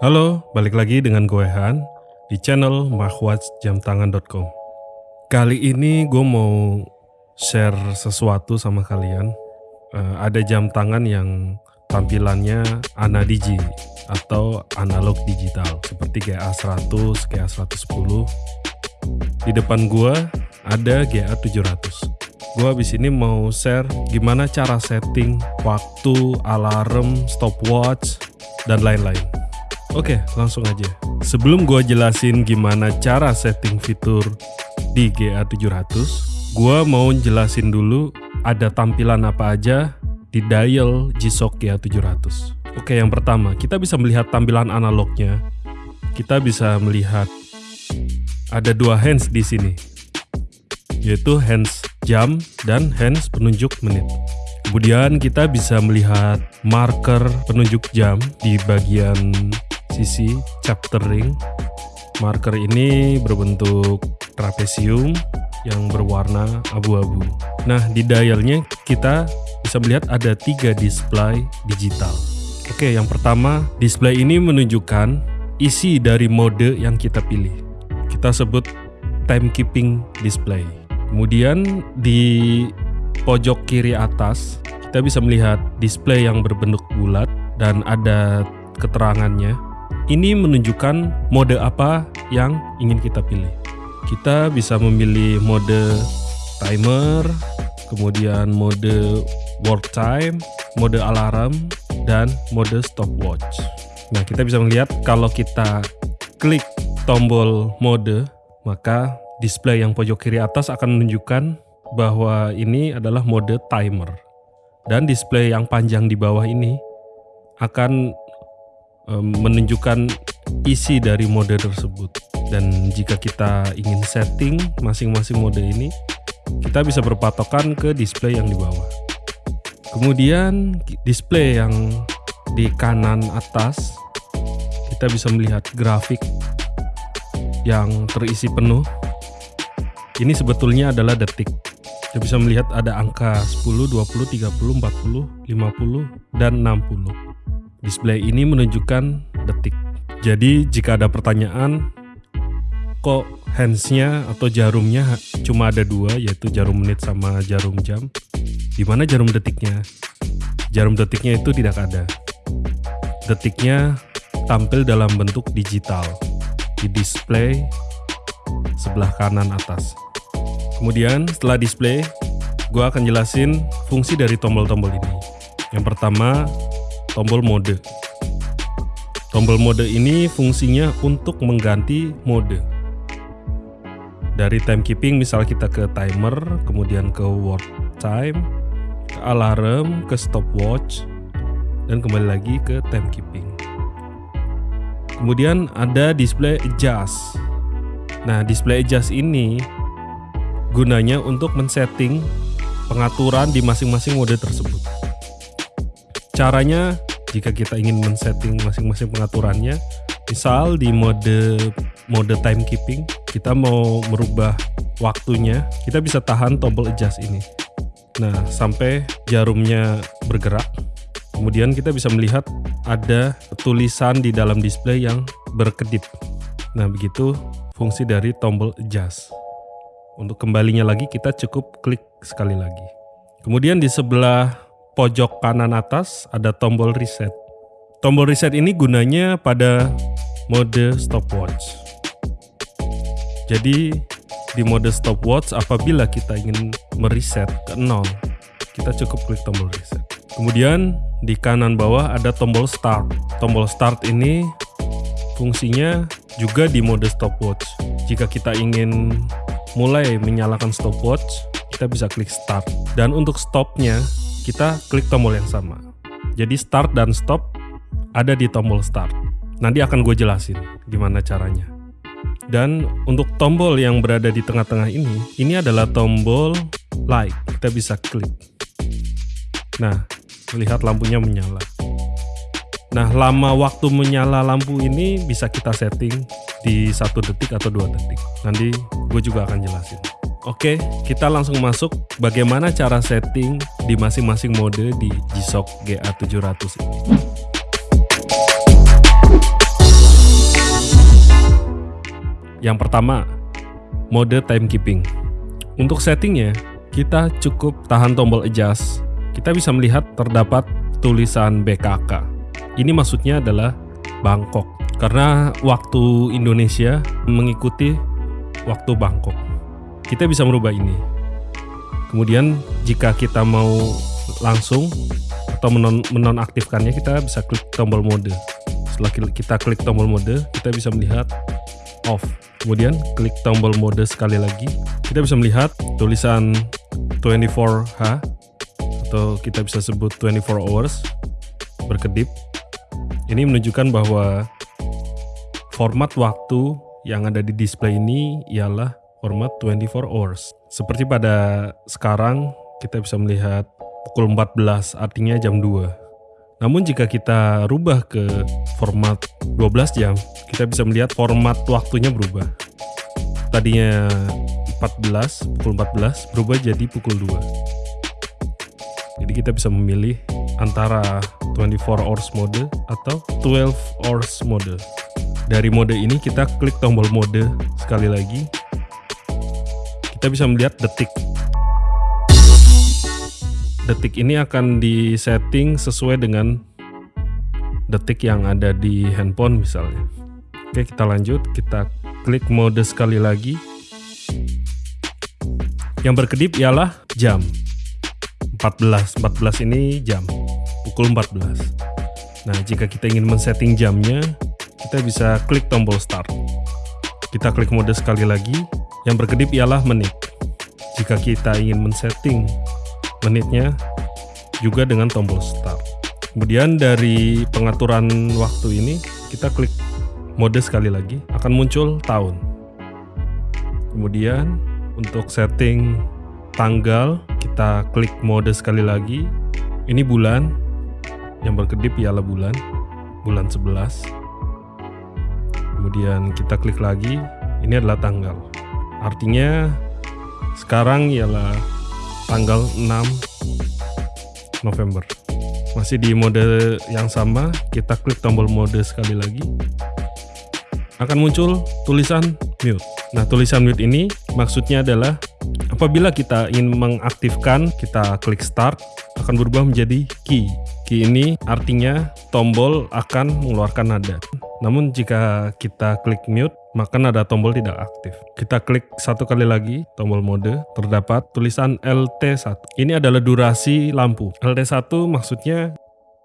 Halo, balik lagi dengan gue Han di channel mahwatchjamtangan.com. Kali ini gue mau share sesuatu sama kalian. Uh, ada jam tangan yang tampilannya anadigi atau analog digital seperti GA100, GA110. Di depan gue ada GA700. Gue habis ini mau share gimana cara setting waktu, alarm, stopwatch, dan lain-lain. Oke, langsung aja. Sebelum gue jelasin gimana cara setting fitur di GA700, gue mau jelasin dulu ada tampilan apa aja di dial G-Shock GA700. Oke, yang pertama, kita bisa melihat tampilan analognya. Kita bisa melihat ada dua hands di sini, yaitu hands jam dan hands penunjuk menit. Kemudian kita bisa melihat marker penunjuk jam di bagian sisi chapter ring. Marker ini berbentuk trapesium yang berwarna abu-abu. Nah, di dialnya kita bisa melihat ada tiga display digital. Oke, yang pertama, display ini menunjukkan isi dari mode yang kita pilih. Kita sebut timekeeping display. Kemudian di pojok kiri atas, kita bisa melihat display yang berbentuk bulat dan ada keterangannya ini menunjukkan mode apa yang ingin kita pilih. Kita bisa memilih mode timer, kemudian mode work time, mode alarm, dan mode stopwatch. Nah, kita bisa melihat kalau kita klik tombol mode, maka display yang pojok kiri atas akan menunjukkan bahwa ini adalah mode timer. Dan display yang panjang di bawah ini akan menunjukkan isi dari mode tersebut. Dan jika kita ingin setting masing-masing mode ini kita bisa berpatokan ke display yang di bawah. Kemudian display yang di kanan atas kita bisa melihat grafik yang terisi penuh. Ini sebetulnya adalah detik. Kita bisa melihat ada angka 10, 20, 30, 40, 50, dan 60 Display ini menunjukkan detik. Jadi jika ada pertanyaan, kok handsnya atau jarumnya cuma ada dua, yaitu jarum menit sama jarum jam. Di mana jarum detiknya? Jarum detiknya itu tidak ada. Detiknya tampil dalam bentuk digital di display sebelah kanan atas. Kemudian setelah display, gue akan jelasin fungsi dari tombol-tombol ini. Yang pertama, tombol mode. Tombol mode ini fungsinya untuk mengganti mode. Dari timekeeping misal kita ke timer, kemudian ke work time, ke alarm, ke stopwatch, dan kembali lagi ke timekeeping. Kemudian ada display adjust. Nah, display adjust ini gunanya untuk men-setting pengaturan di masing-masing mode tersebut. Caranya jika kita ingin men-setting masing-masing pengaturannya, misal di mode mode timekeeping, kita mau merubah waktunya, kita bisa tahan tombol adjust ini. Nah, sampai jarumnya bergerak. Kemudian kita bisa melihat ada tulisan di dalam display yang berkedip. Nah, begitu fungsi dari tombol adjust. Untuk kembalinya lagi kita cukup klik sekali lagi. Kemudian di sebelah pojok kanan atas ada tombol reset. Tombol reset ini gunanya pada mode stopwatch. Jadi di mode stopwatch apabila kita ingin mereset ke 0, kita cukup klik tombol reset. Kemudian di kanan bawah ada tombol start. Tombol start ini fungsinya juga di mode stopwatch. Jika kita ingin mulai menyalakan stopwatch, kita bisa klik start. Dan untuk stopnya, kita klik tombol yang sama. Jadi start dan stop ada di tombol start. Nanti akan gue jelasin gimana caranya. Dan untuk tombol yang berada di tengah-tengah ini, ini adalah tombol light. Kita bisa klik. Nah, melihat lampunya menyala. Nah, lama waktu menyala lampu ini bisa kita setting di satu detik atau dua detik. Nanti gue juga akan jelasin. Oke, kita langsung masuk bagaimana cara setting di masing-masing mode di G-Shock GA700 ini. Yang pertama, mode timekeeping. Untuk settingnya, kita cukup tahan tombol adjust. Kita bisa melihat terdapat tulisan BKK. Ini maksudnya adalah Bangkok. Karena waktu Indonesia mengikuti waktu Bangkok. Kita bisa merubah ini. Kemudian jika kita mau langsung atau menon menonaktifkannya kita bisa klik tombol mode. Setelah kita klik tombol mode, kita bisa melihat off. Kemudian klik tombol mode sekali lagi, kita bisa melihat tulisan 24H atau kita bisa sebut 24 hours berkedip. Ini menunjukkan bahwa format waktu yang ada di display ini ialah format 24 hours. Seperti pada sekarang kita bisa melihat pukul 14 artinya jam 2. Namun jika kita rubah ke format 12 jam, kita bisa melihat format waktunya berubah. Tadinya 14, pukul 14 berubah jadi pukul 2. Jadi kita bisa memilih antara 24 hours mode atau 12 hours mode. Dari mode ini kita klik tombol mode sekali lagi kita bisa melihat detik. Detik ini akan disetting sesuai dengan detik yang ada di handphone misalnya. Oke, kita lanjut. Kita klik mode sekali lagi. Yang berkedip ialah jam. 14. 14 ini jam. Pukul 14. Nah, jika kita ingin men-setting jamnya, kita bisa klik tombol start. Kita klik mode sekali lagi, yang berkedip ialah menit. Jika kita ingin men-setting menitnya juga dengan tombol start. Kemudian dari pengaturan waktu ini kita klik mode sekali lagi akan muncul tahun. Kemudian untuk setting tanggal kita klik mode sekali lagi. Ini bulan yang berkedip ialah bulan bulan 11. Kemudian kita klik lagi, ini adalah tanggal. Artinya sekarang ialah tanggal 6 November. Masih di mode yang sama, kita klik tombol mode sekali lagi. Akan muncul tulisan mute. Nah, tulisan mute ini maksudnya adalah apabila kita ingin mengaktifkan, kita klik start, akan berubah menjadi key. Key ini artinya tombol akan mengeluarkan nada. Namun jika kita klik mute, maka nada tombol tidak aktif. Kita klik satu kali lagi tombol mode, terdapat tulisan LT1. Ini adalah durasi lampu. LT1 maksudnya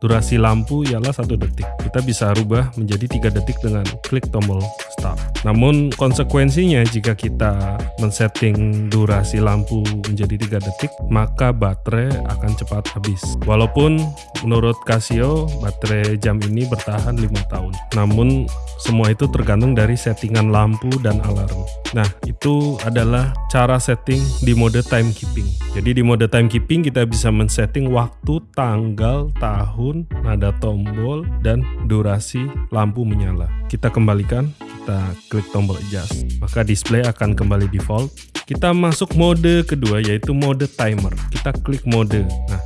Durasi lampu ialah satu detik. Kita bisa rubah menjadi tiga detik dengan klik tombol start. Namun konsekuensinya jika kita men-setting durasi lampu menjadi tiga detik, maka baterai akan cepat habis. Walaupun menurut Casio baterai jam ini bertahan lima tahun. Namun semua itu tergantung dari settingan lampu dan alarm. Nah, itu adalah cara setting di mode timekeeping. Jadi di mode timekeeping kita bisa men-setting waktu, tanggal, tahun, nada tombol, dan durasi lampu menyala. Kita kembalikan, kita klik tombol adjust. Maka display akan kembali default. Kita masuk mode kedua yaitu mode timer. Kita klik mode. Nah,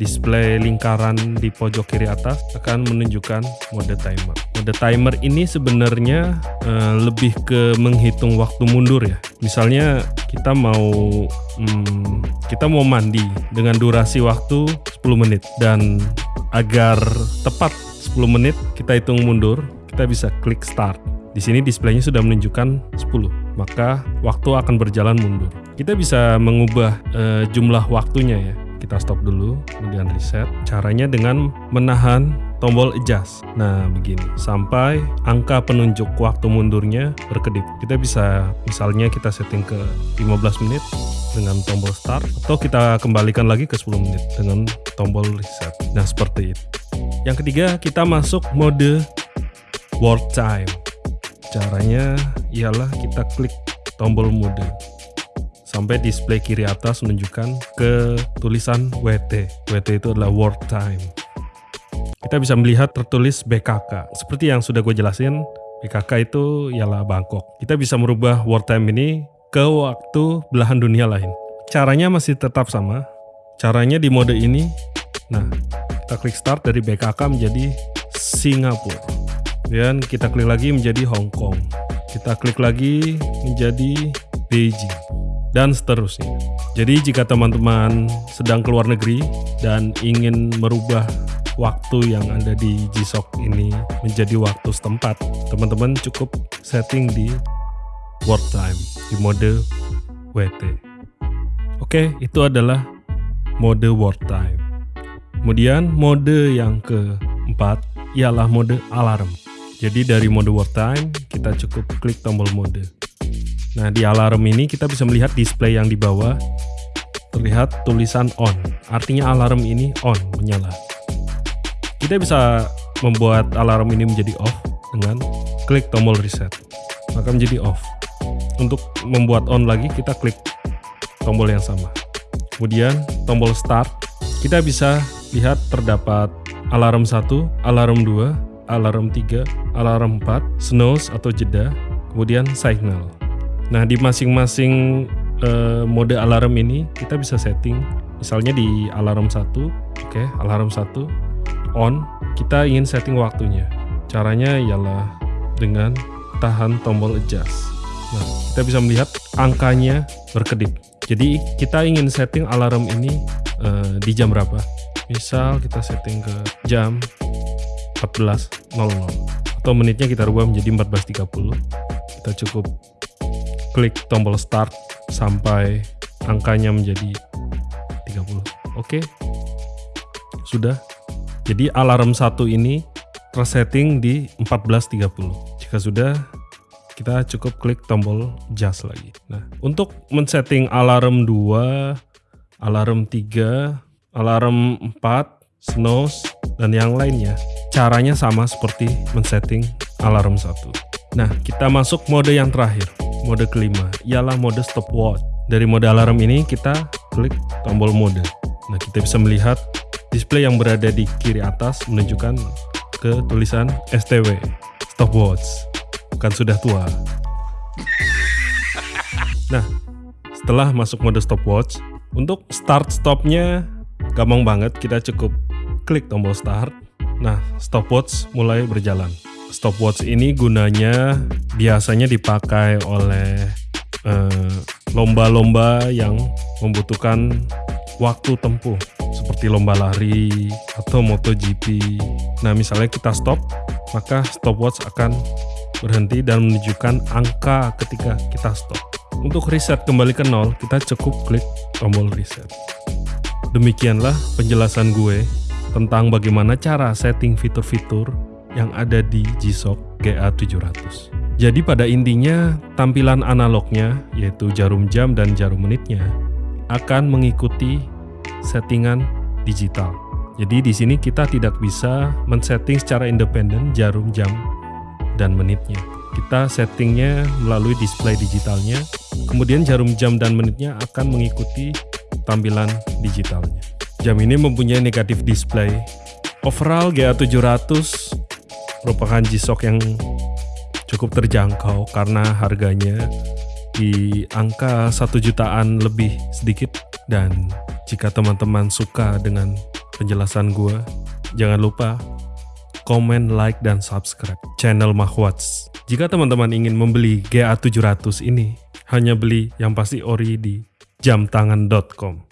display lingkaran di pojok kiri atas akan menunjukkan mode timer. Mode timer ini sebenarnya uh, lebih ke menghitung waktu mundur ya. Misalnya kita mau hmm, kita mau mandi dengan durasi waktu 10 menit dan agar tepat 10 menit kita hitung mundur, kita bisa klik start. Di sini displaynya sudah menunjukkan 10, maka waktu akan berjalan mundur. Kita bisa mengubah uh, jumlah waktunya ya kita stop dulu, kemudian reset. Caranya dengan menahan tombol adjust. Nah, begini. Sampai angka penunjuk waktu mundurnya berkedip. Kita bisa misalnya kita setting ke 15 menit dengan tombol start atau kita kembalikan lagi ke 10 menit dengan tombol reset. Nah, seperti itu. Yang ketiga, kita masuk mode world time. Caranya ialah kita klik tombol mode sampai display kiri atas menunjukkan ke tulisan WT. WT itu adalah world time. Kita bisa melihat tertulis BKK. Seperti yang sudah gue jelasin, BKK itu ialah Bangkok. Kita bisa merubah world time ini ke waktu belahan dunia lain. Caranya masih tetap sama. Caranya di mode ini, nah kita klik start dari BKK menjadi Singapura. Dan kita klik lagi menjadi Hong Kong. kita klik lagi menjadi Beijing dan seterusnya. Jadi jika teman-teman sedang keluar negeri dan ingin merubah waktu yang ada di G-SOC ini menjadi waktu setempat, teman-teman cukup setting di work time di mode WT. Oke, itu adalah mode work time. Kemudian mode yang keempat ialah mode alarm. Jadi dari mode work time, kita cukup klik tombol mode. Nah, di alarm ini kita bisa melihat display yang di bawah terlihat tulisan on. Artinya alarm ini on, menyala. Kita bisa membuat alarm ini menjadi off dengan klik tombol reset. Maka menjadi off. Untuk membuat on lagi, kita klik tombol yang sama. Kemudian tombol start, kita bisa lihat terdapat alarm 1, alarm 2, alarm 3, alarm 4, snooze atau jeda, kemudian signal. Nah, di masing-masing uh, mode alarm ini kita bisa setting. Misalnya di alarm 1, oke, okay, alarm 1 on, kita ingin setting waktunya. Caranya ialah dengan tahan tombol adjust. Nah, kita bisa melihat angkanya berkedip. Jadi kita ingin setting alarm ini uh, di jam berapa? Misal kita setting ke jam 14.00 atau menitnya kita rubah menjadi 14.30 kita cukup klik tombol start sampai angkanya menjadi 30 oke. Sudah. Jadi alarm satu ini tersetting di 14.30 jika sudah kita cukup klik tombol just lagi. Nah untuk men-setting alarm 2 alarm 3 alarm 4 snooze dan yang lainnya Caranya sama seperti men-setting alarm satu. Nah, kita masuk mode yang terakhir, mode kelima, ialah mode stopwatch. Dari mode alarm ini kita klik tombol mode. Nah, kita bisa melihat display yang berada di kiri atas menunjukkan ke tulisan STW, stopwatch. Bukan sudah tua. Nah, setelah masuk mode stopwatch, untuk start stopnya gampang banget, kita cukup klik tombol start, Nah, stopwatch mulai berjalan. Stopwatch ini gunanya biasanya dipakai oleh eh, lomba-lomba uh, yang membutuhkan waktu tempuh seperti lomba lari atau MotoGP. Nah, misalnya kita stop, maka stopwatch akan berhenti dan menunjukkan angka ketika kita stop. Untuk reset kembali ke nol, kita cukup klik tombol reset. Demikianlah penjelasan gue tentang bagaimana cara setting fitur-fitur yang ada di G-SHOCK GA700. Jadi pada intinya tampilan analognya yaitu jarum jam dan jarum menitnya akan mengikuti settingan digital. Jadi di sini kita tidak bisa men-setting secara independen jarum jam dan menitnya. Kita settingnya melalui display digitalnya, kemudian jarum jam dan menitnya akan mengikuti tampilan digitalnya. Jam ini mempunyai negatif display. Overall GA700 merupakan G-Shock yang cukup terjangkau karena harganya di angka satu jutaan lebih sedikit dan jika teman-teman suka dengan penjelasan gue jangan lupa komen, like, dan subscribe channel Mahwats. Jika teman-teman ingin membeli GA700 ini, hanya beli yang pasti ori di jamtangan.com.